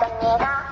等你的。